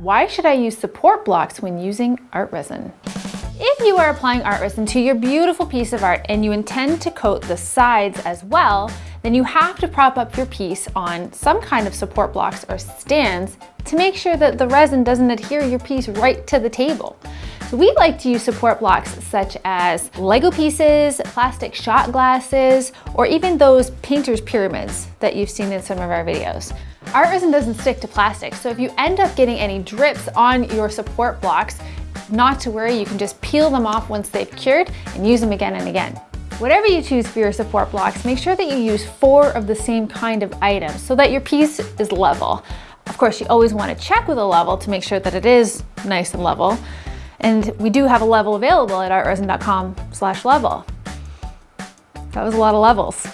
Why should I use support blocks when using art resin? If you are applying art resin to your beautiful piece of art and you intend to coat the sides as well, then you have to prop up your piece on some kind of support blocks or stands to make sure that the resin doesn't adhere your piece right to the table. We like to use support blocks such as Lego pieces, plastic shot glasses, or even those painter's pyramids that you've seen in some of our videos. Art resin doesn't stick to plastic, so if you end up getting any drips on your support blocks, not to worry, you can just peel them off once they've cured and use them again and again. Whatever you choose for your support blocks, make sure that you use four of the same kind of items so that your piece is level. Of course, you always want to check with a level to make sure that it is nice and level. And we do have a level available at artresin.com slash level. That was a lot of levels.